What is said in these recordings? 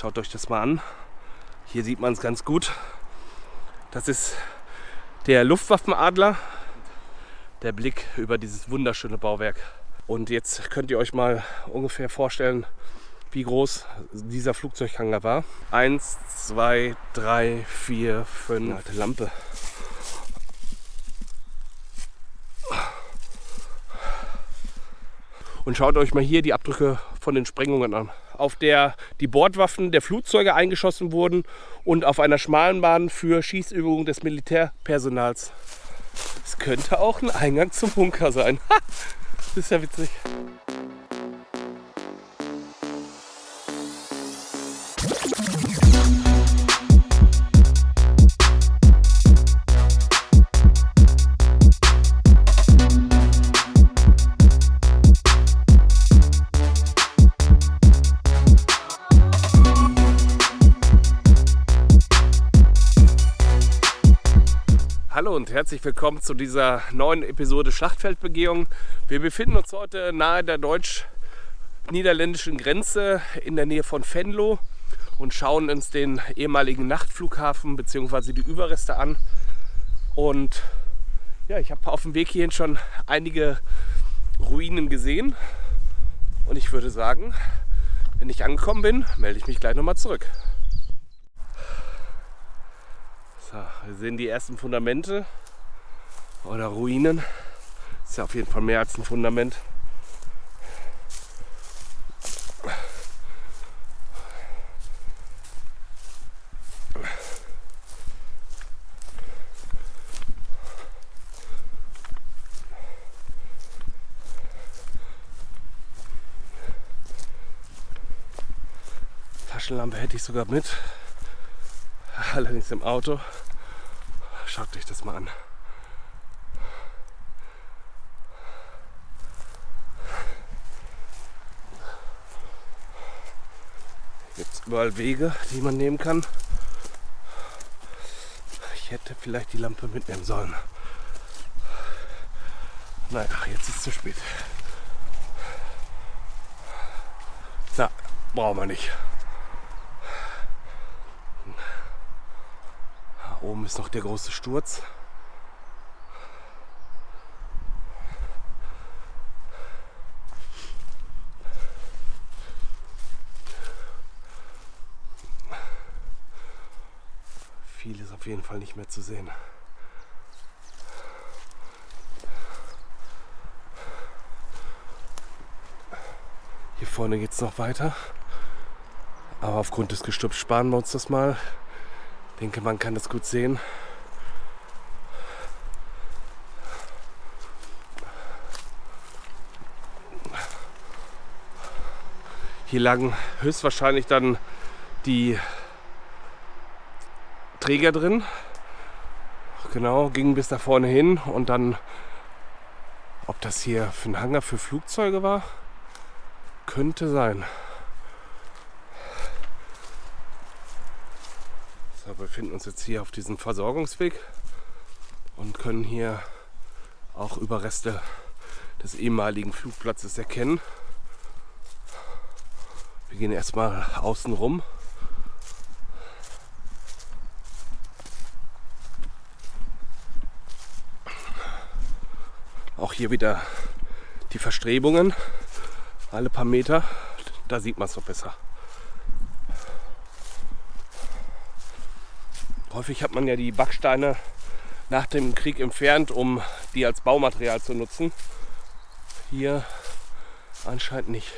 Schaut euch das mal an. Hier sieht man es ganz gut. Das ist der Luftwaffenadler. Der Blick über dieses wunderschöne Bauwerk. Und jetzt könnt ihr euch mal ungefähr vorstellen, wie groß dieser Flugzeughanger war. Eins, zwei, drei, vier, fünf. Alte Lampe. Und schaut euch mal hier die Abdrücke von den Sprengungen an. Auf der die Bordwaffen der Flugzeuge eingeschossen wurden und auf einer schmalen Bahn für Schießübungen des Militärpersonals. Es könnte auch ein Eingang zum Bunker sein. das ist ja witzig. Herzlich willkommen zu dieser neuen Episode Schlachtfeldbegehung. Wir befinden uns heute nahe der deutsch-niederländischen Grenze in der Nähe von Venlo und schauen uns den ehemaligen Nachtflughafen bzw. die Überreste an. Und ja, ich habe auf dem Weg hierhin schon einige Ruinen gesehen. Und ich würde sagen, wenn ich angekommen bin, melde ich mich gleich nochmal zurück. So, wir sehen die ersten Fundamente oder Ruinen. Ist ja auf jeden Fall mehr als ein Fundament. Taschenlampe hätte ich sogar mit allerdings im Auto. Schaut euch das mal an. Gibt es überall Wege, die man nehmen kann. Ich hätte vielleicht die Lampe mitnehmen sollen. Ach, jetzt ist es zu spät. Na, brauchen wir nicht. oben ist noch der große Sturz. Viel ist auf jeden Fall nicht mehr zu sehen. Hier vorne geht es noch weiter. Aber aufgrund des Gestübs sparen wir uns das mal. Ich denke, man kann das gut sehen. Hier lagen höchstwahrscheinlich dann die Träger drin. Genau, gingen bis da vorne hin und dann, ob das hier für ein Hangar für Flugzeuge war, könnte sein. wir befinden uns jetzt hier auf diesem Versorgungsweg und können hier auch Überreste des ehemaligen Flugplatzes erkennen. Wir gehen erstmal außen rum. Auch hier wieder die Verstrebungen. Alle paar Meter. Da sieht man es noch besser. Häufig hat man ja die Backsteine nach dem Krieg entfernt, um die als Baumaterial zu nutzen. Hier anscheinend nicht.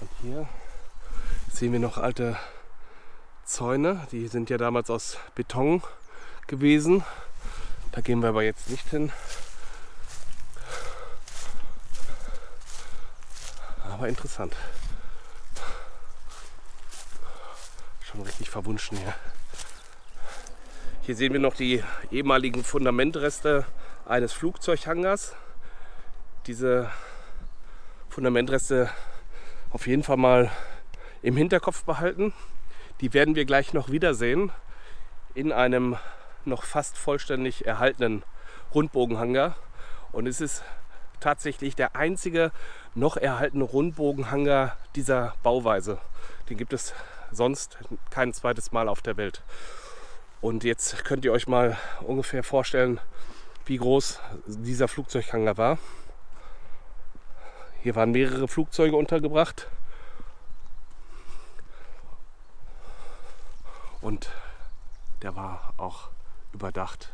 Und hier sehen wir noch alte Zäune. Die sind ja damals aus Beton gewesen. Da gehen wir aber jetzt nicht hin. Aber interessant. Schon richtig verwunschen hier. Hier sehen wir noch die ehemaligen Fundamentreste eines Flugzeughangars. Diese Fundamentreste auf jeden Fall mal im Hinterkopf behalten. Die werden wir gleich noch wiedersehen in einem noch fast vollständig erhaltenen Rundbogenhangar. Und es ist tatsächlich der einzige noch erhaltene Rundbogenhangar dieser Bauweise. Den gibt es sonst kein zweites Mal auf der Welt. Und jetzt könnt ihr euch mal ungefähr vorstellen, wie groß dieser Flugzeughangar war. Hier waren mehrere Flugzeuge untergebracht. Und der war auch überdacht.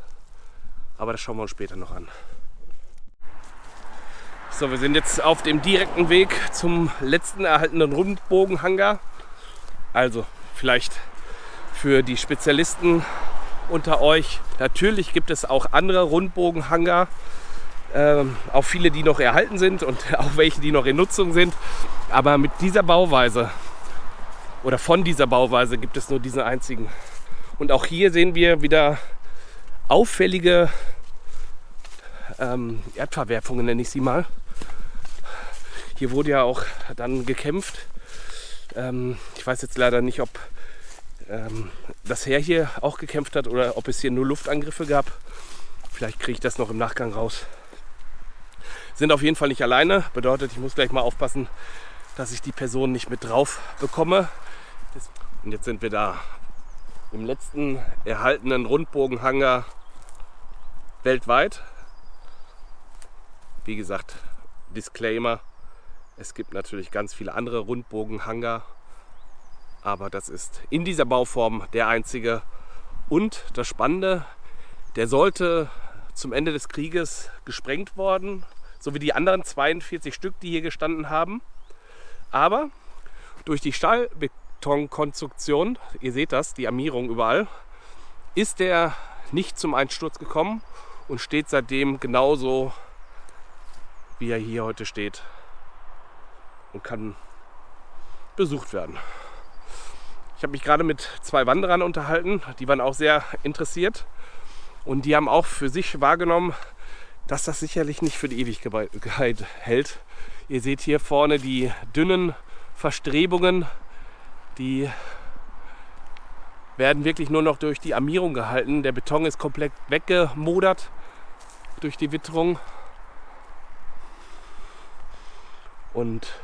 Aber das schauen wir uns später noch an. So, wir sind jetzt auf dem direkten Weg zum letzten erhaltenen Rundbogenhangar. Also vielleicht für die Spezialisten unter euch. Natürlich gibt es auch andere Rundbogenhangar. Ähm, auch viele, die noch erhalten sind und auch welche, die noch in Nutzung sind. Aber mit dieser Bauweise oder von dieser Bauweise gibt es nur diesen einzigen. Und auch hier sehen wir wieder auffällige ähm, Erdverwerfungen, nenne ich sie mal. Hier wurde ja auch dann gekämpft. Ähm, ich weiß jetzt leider nicht, ob ähm, das Heer hier auch gekämpft hat oder ob es hier nur Luftangriffe gab. Vielleicht kriege ich das noch im Nachgang raus. Sind auf jeden Fall nicht alleine. Bedeutet, ich muss gleich mal aufpassen, dass ich die Person nicht mit drauf bekomme. Und jetzt sind wir da im letzten erhaltenen Rundbogenhangar weltweit. Wie gesagt, Disclaimer, es gibt natürlich ganz viele andere Rundbogenhangar, aber das ist in dieser Bauform der einzige. Und das Spannende, der sollte zum Ende des Krieges gesprengt worden, so wie die anderen 42 Stück, die hier gestanden haben. Aber durch die Stahlbetonkonstruktion, ihr seht das, die Armierung überall, ist der nicht zum Einsturz gekommen und steht seitdem genauso, wie er hier heute steht und kann besucht werden. Ich habe mich gerade mit zwei Wanderern unterhalten, die waren auch sehr interessiert und die haben auch für sich wahrgenommen, dass das sicherlich nicht für die Ewigkeit hält. Ihr seht hier vorne die dünnen Verstrebungen, die werden wirklich nur noch durch die Armierung gehalten. Der Beton ist komplett weggemodert durch die Witterung. Und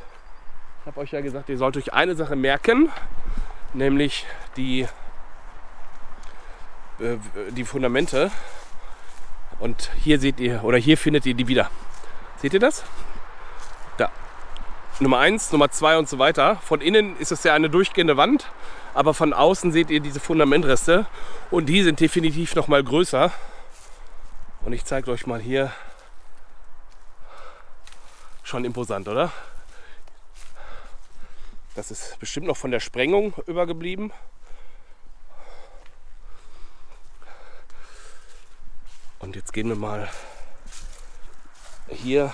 ich habe euch ja gesagt, ihr sollt euch eine Sache merken, nämlich die, äh, die Fundamente. Und hier seht ihr, oder hier findet ihr die wieder. Seht ihr das? Nummer 1, Nummer 2 und so weiter. Von innen ist es ja eine durchgehende Wand, aber von außen seht ihr diese Fundamentreste und die sind definitiv noch mal größer. Und ich zeige euch mal hier. Schon imposant, oder? Das ist bestimmt noch von der Sprengung übergeblieben. Und jetzt gehen wir mal hier.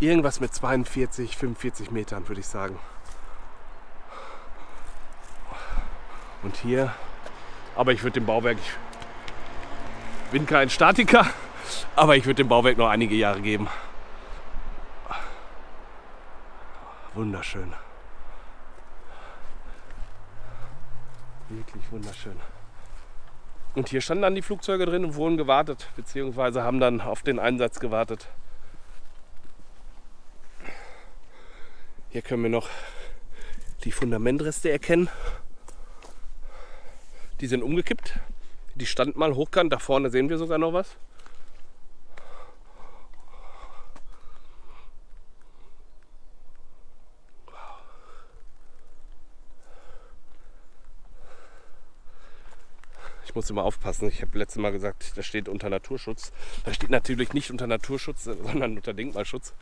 Irgendwas mit 42, 45 Metern würde ich sagen. Und hier, aber ich würde dem Bauwerk, ich bin kein Statiker, aber ich würde dem Bauwerk noch einige Jahre geben. Wunderschön. Wirklich wunderschön. Und hier standen dann die Flugzeuge drin und wurden gewartet, beziehungsweise haben dann auf den Einsatz gewartet. Hier können wir noch die Fundamentreste erkennen. Die sind umgekippt. Die standen mal hochkant. Da vorne sehen wir sogar noch was. muss immer aufpassen. Ich habe letztes Mal gesagt, das steht unter Naturschutz. Das steht natürlich nicht unter Naturschutz, sondern unter Denkmalschutz.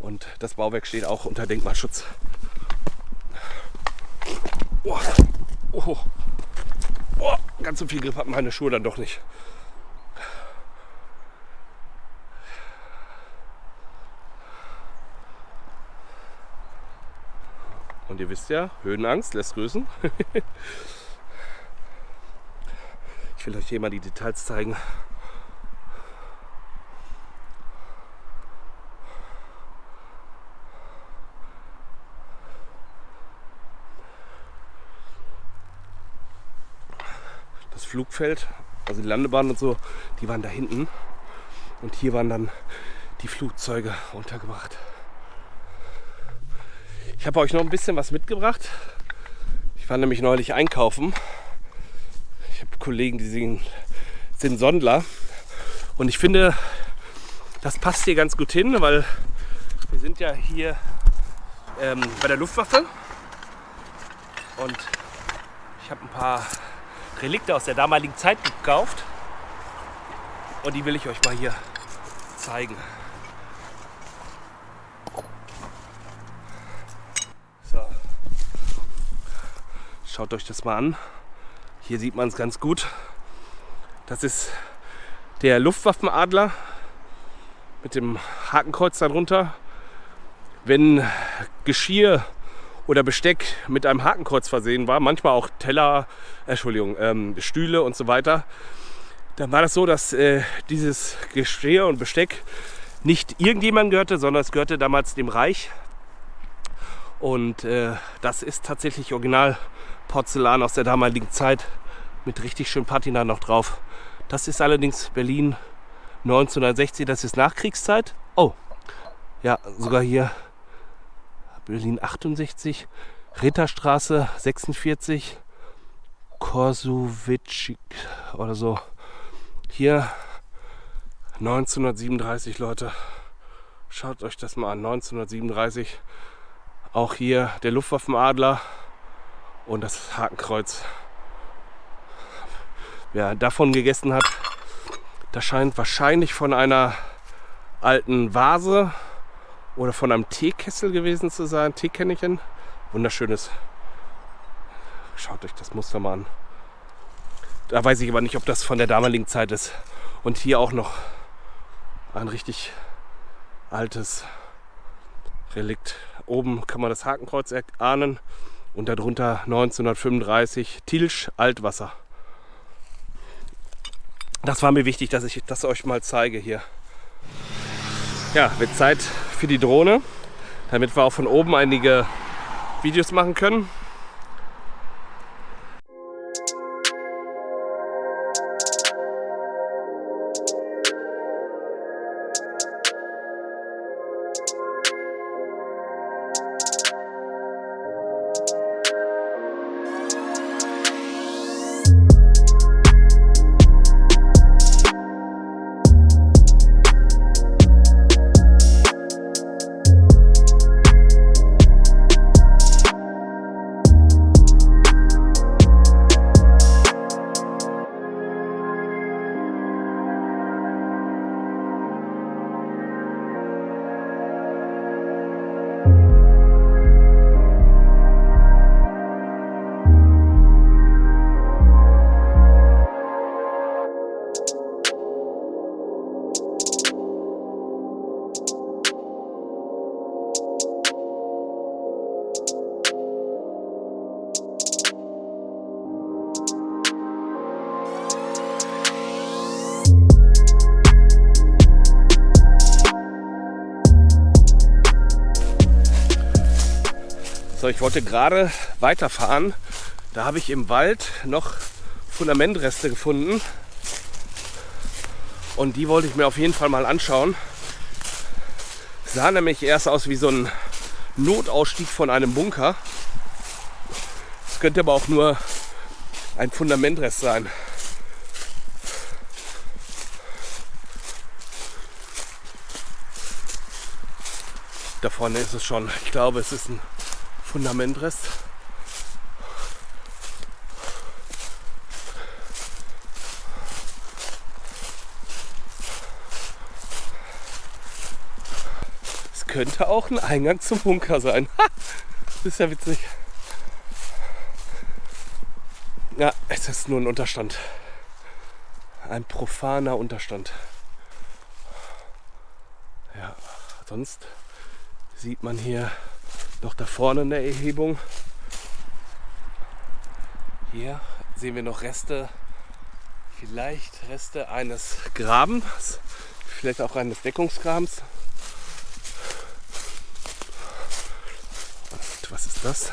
Und das Bauwerk steht auch unter Denkmalschutz. Oh, oh, oh, ganz so viel Grip hat meine Schuhe dann doch nicht. Und ihr wisst ja, Höhenangst lässt grüßen. ich will euch hier mal die Details zeigen. Das Flugfeld, also die Landebahn und so, die waren da hinten. Und hier waren dann die Flugzeuge untergebracht. Ich habe euch noch ein bisschen was mitgebracht. Ich war nämlich neulich einkaufen. Kollegen, die sind, sind Sondler. Und ich finde, das passt hier ganz gut hin, weil wir sind ja hier ähm, bei der Luftwaffe. Und ich habe ein paar Relikte aus der damaligen Zeit gekauft. Und die will ich euch mal hier zeigen. Schaut euch das mal an. Hier sieht man es ganz gut. Das ist der Luftwaffenadler mit dem Hakenkreuz darunter. Wenn Geschirr oder Besteck mit einem Hakenkreuz versehen war, manchmal auch Teller, Entschuldigung, ähm, Stühle und so weiter, dann war das so, dass äh, dieses Geschirr und Besteck nicht irgendjemandem gehörte, sondern es gehörte damals dem Reich. Und äh, das ist tatsächlich original Porzellan aus der damaligen Zeit mit richtig schön Patina noch drauf. Das ist allerdings Berlin 1960, das ist Nachkriegszeit. Oh, ja, sogar hier Berlin 68, Ritterstraße 46, Korsowitsch oder so. Hier 1937, Leute. Schaut euch das mal an, 1937. Auch hier der Luftwaffenadler und das Hakenkreuz. Wer davon gegessen hat, das scheint wahrscheinlich von einer alten Vase oder von einem Teekessel gewesen zu sein. Teekännchen. Wunderschönes. Schaut euch das Muster mal an. Da weiß ich aber nicht, ob das von der damaligen Zeit ist. Und hier auch noch ein richtig altes Relikt. Oben kann man das Hakenkreuz erahnen und darunter 1935 Tilsch Altwasser. Das war mir wichtig, dass ich das euch mal zeige hier. Ja, wird Zeit für die Drohne, damit wir auch von oben einige Videos machen können. So, ich wollte gerade weiterfahren. Da habe ich im Wald noch Fundamentreste gefunden. Und die wollte ich mir auf jeden Fall mal anschauen. Sah nämlich erst aus wie so ein Notausstieg von einem Bunker. Es könnte aber auch nur ein Fundamentrest sein. Da vorne ist es schon. Ich glaube, es ist ein Fundamentrest. Es könnte auch ein Eingang zum Bunker sein. das ist ja witzig. Ja, es ist nur ein Unterstand. Ein profaner Unterstand. Ja, sonst sieht man hier Noch da vorne eine Erhebung. Hier sehen wir noch Reste, vielleicht Reste eines Grabens, vielleicht auch eines Deckungsgrabens. Und was ist das?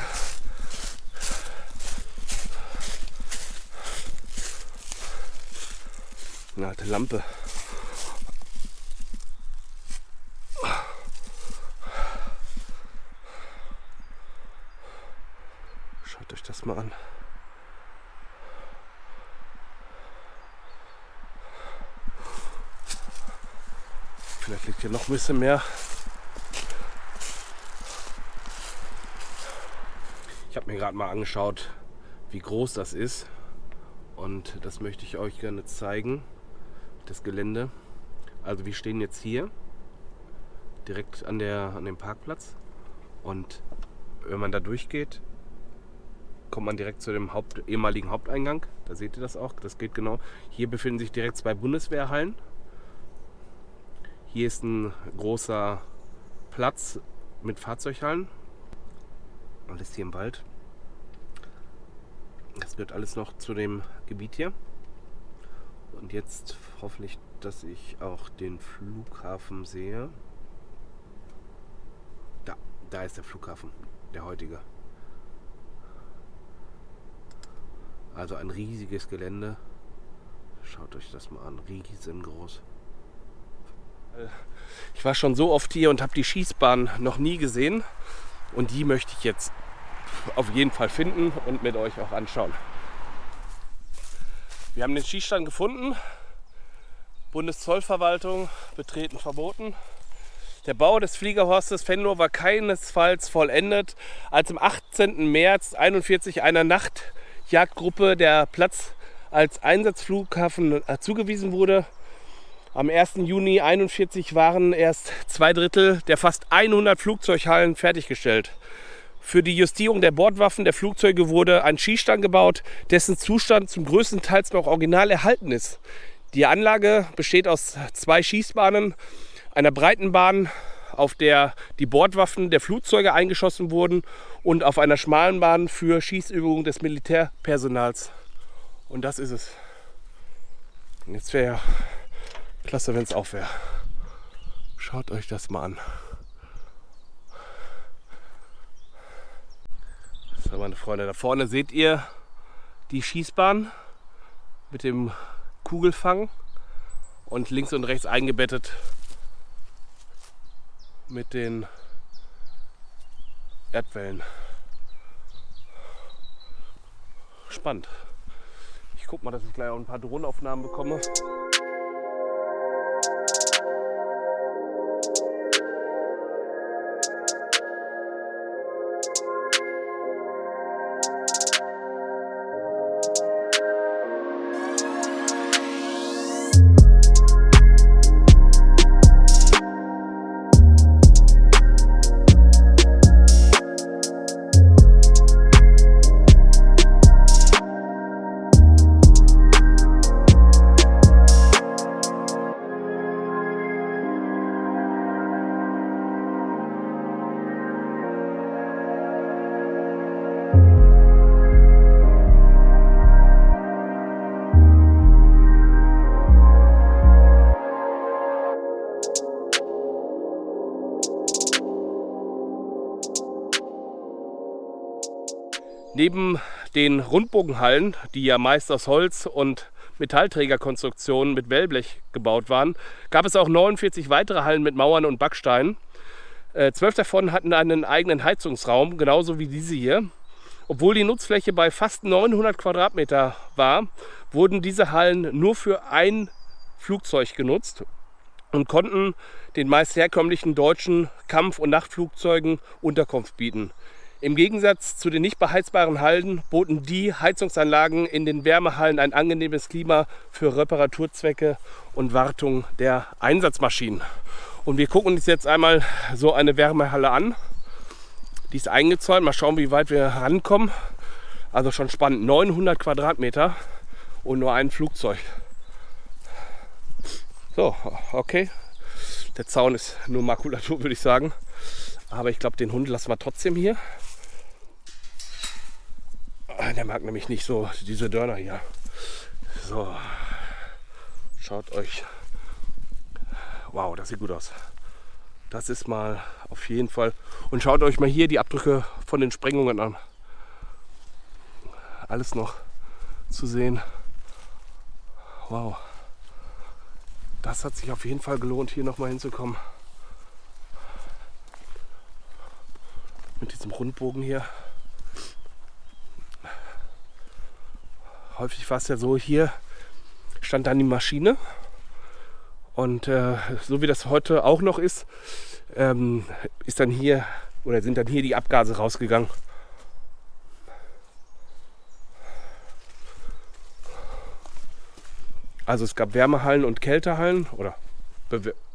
Eine alte Lampe. Schaut euch das mal an. Vielleicht liegt hier noch ein bisschen mehr. Ich habe mir gerade mal angeschaut, wie groß das ist. Und das möchte ich euch gerne zeigen, das Gelände. Also wir stehen jetzt hier, direkt an, der, an dem Parkplatz. Und wenn man da durchgeht, kommt man direkt zu dem Haupt, ehemaligen Haupteingang. Da seht ihr das auch. Das geht genau. Hier befinden sich direkt zwei Bundeswehrhallen. Hier ist ein großer Platz mit Fahrzeughallen. Alles hier im Wald. Das gehört alles noch zu dem Gebiet hier. Und jetzt hoffentlich, dass ich auch den Flughafen sehe. Da, da ist der Flughafen, der heutige. Also ein riesiges Gelände. Schaut euch das mal an, riesengroß. Ich war schon so oft hier und habe die Schießbahn noch nie gesehen. Und die möchte ich jetzt auf jeden Fall finden und mit euch auch anschauen. Wir haben den Schießstand gefunden. Bundeszollverwaltung betreten verboten. Der Bau des Fliegerhorstes Venlo war keinesfalls vollendet, als am 18. März 1941 einer Nachtjagdgruppe der Platz als Einsatzflughafen äh, zugewiesen wurde. Am 1. Juni 1941 waren erst zwei Drittel der fast 100 Flugzeughallen fertiggestellt. Für die Justierung der Bordwaffen der Flugzeuge wurde ein Schießstand gebaut, dessen Zustand zum größten Teil noch original erhalten ist. Die Anlage besteht aus zwei Schießbahnen, einer breiten Bahn, auf der die Bordwaffen der Flugzeuge eingeschossen wurden und auf einer schmalen Bahn für Schießübungen des Militärpersonals. Und das ist es. Und jetzt wäre ja Klasse, wenn es auch wäre. Schaut euch das mal an. So, meine Freunde, da vorne seht ihr die Schießbahn mit dem Kugelfang und links und rechts eingebettet mit den Erdwellen. Spannend. Ich guck mal, dass ich gleich auch ein paar Drohnenaufnahmen bekomme. Neben den Rundbogenhallen, die ja meist aus Holz und Metallträgerkonstruktionen mit Wellblech gebaut waren, gab es auch 49 weitere Hallen mit Mauern und Backsteinen. Äh, zwölf davon hatten einen eigenen Heizungsraum, genauso wie diese hier. Obwohl die Nutzfläche bei fast 900 Quadratmeter war, wurden diese Hallen nur für ein Flugzeug genutzt und konnten den meist herkömmlichen deutschen Kampf- und Nachtflugzeugen Unterkunft bieten. Im Gegensatz zu den nicht beheizbaren Hallen boten die Heizungsanlagen in den Wärmehallen ein angenehmes Klima für Reparaturzwecke und Wartung der Einsatzmaschinen. Und wir gucken uns jetzt einmal so eine Wärmehalle an. Die ist eingezäunt. Mal schauen, wie weit wir rankommen. Also schon spannend. 900 Quadratmeter und nur ein Flugzeug. So, okay. Der Zaun ist nur Makulatur, würde ich sagen. Aber ich glaube, den Hund lassen wir trotzdem hier. Ah, der mag nämlich nicht so diese Dörner hier. So, schaut euch. Wow, das sieht gut aus. Das ist mal auf jeden Fall. Und schaut euch mal hier die Abdrücke von den Sprengungen an. Alles noch zu sehen. Wow. Das hat sich auf jeden Fall gelohnt, hier nochmal hinzukommen. Mit diesem Rundbogen hier. Häufig war es ja so, hier stand dann die Maschine. Und äh, so wie das heute auch noch ist, ähm, ist dann hier oder sind dann hier die Abgase rausgegangen. Also es gab Wärmehallen und Kältehallen oder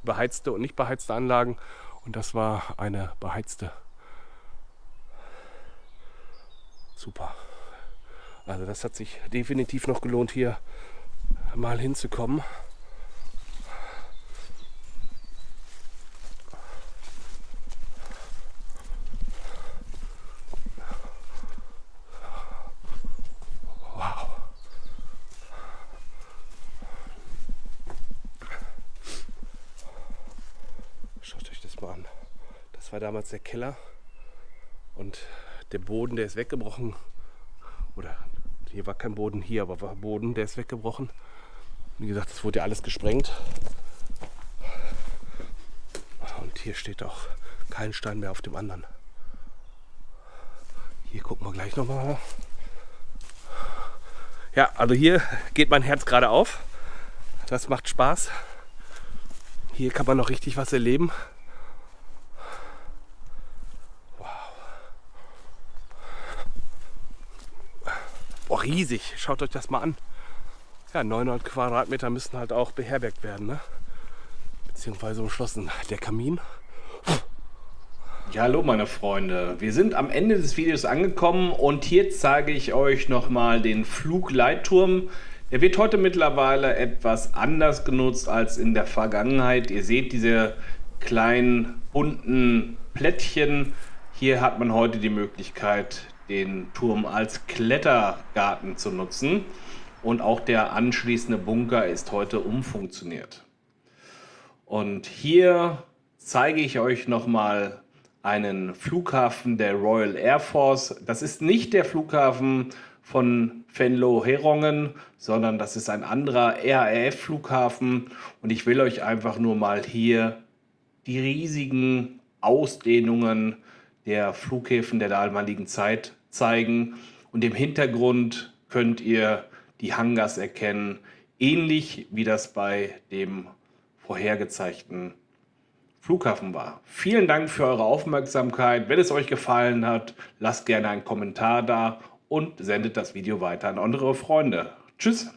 beheizte und nicht beheizte Anlagen und das war eine beheizte. Super. Also das hat sich definitiv noch gelohnt, hier mal hinzukommen. war damals der Keller und der Boden, der ist weggebrochen. Oder hier war kein Boden, hier aber war Boden, der ist weggebrochen. Wie gesagt, es wurde ja alles gesprengt. Und hier steht auch kein Stein mehr auf dem anderen. Hier gucken wir gleich nochmal. Ja, also hier geht mein Herz gerade auf. Das macht Spaß. Hier kann man noch richtig was erleben. Riesig. Schaut euch das mal an. Ja, 900 Quadratmeter müssen halt auch beherbergt werden, ne? beziehungsweise umschlossen. Der Kamin. Ja, hallo meine Freunde. Wir sind am Ende des Videos angekommen und hier zeige ich euch nochmal den Flugleitturm. Der wird heute mittlerweile etwas anders genutzt als in der Vergangenheit. Ihr seht diese kleinen bunten Plättchen. Hier hat man heute die Möglichkeit, den Turm als Klettergarten zu nutzen. Und auch der anschließende Bunker ist heute umfunktioniert. Und hier zeige ich euch nochmal einen Flughafen der Royal Air Force. Das ist nicht der Flughafen von Venlo-Herongen, sondern das ist ein anderer RAF-Flughafen. Und ich will euch einfach nur mal hier die riesigen Ausdehnungen der Flughäfen der damaligen Zeit zeigen. Und im Hintergrund könnt ihr die Hangars erkennen, ähnlich wie das bei dem vorhergezeigten Flughafen war. Vielen Dank für eure Aufmerksamkeit. Wenn es euch gefallen hat, lasst gerne einen Kommentar da und sendet das Video weiter an andere Freunde. Tschüss!